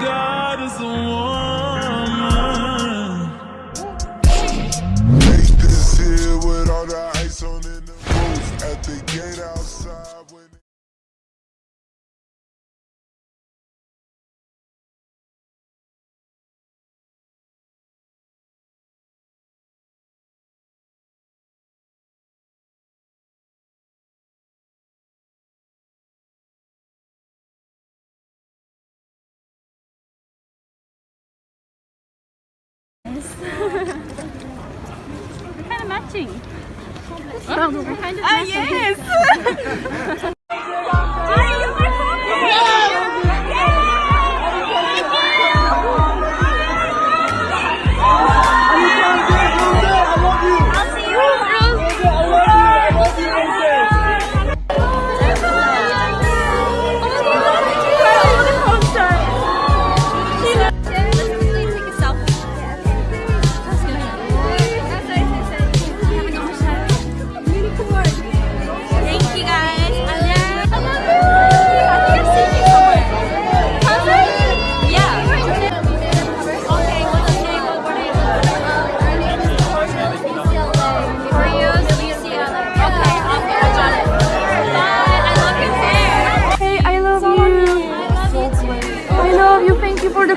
God is the one. Kind of Ah, yes!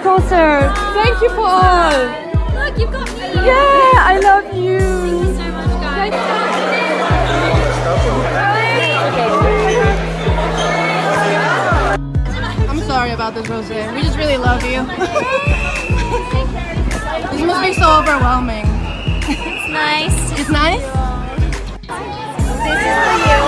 Thank you for. Thank you for all. Look, you've got me. Yeah, I love Thank you. you so much, guys. I'm sorry about this, Rose. We just really love you. this must be so overwhelming. It's nice. It's nice. This is for you.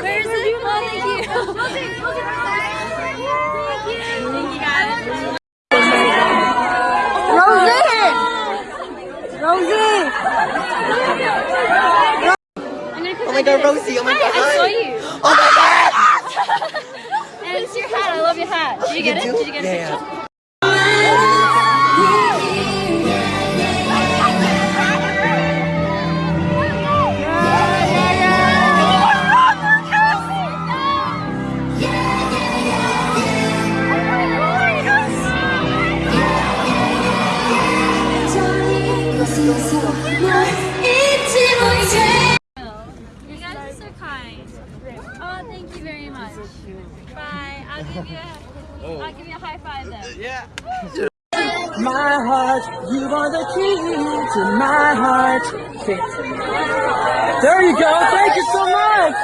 Where is it? Oh, thank you. Thank you. Thank you guys. Oh my god, Rosie, oh my god. I saw you. Oh my god! And it's your hat. I love your hat. Did you get it? Did you get a picture? You guys are so kind. Oh, thank you very much. Bye. I'll give you a, oh. I'll give you a high five then. Yeah. My heart, you are the key to my heart. There you go. Thank you so much.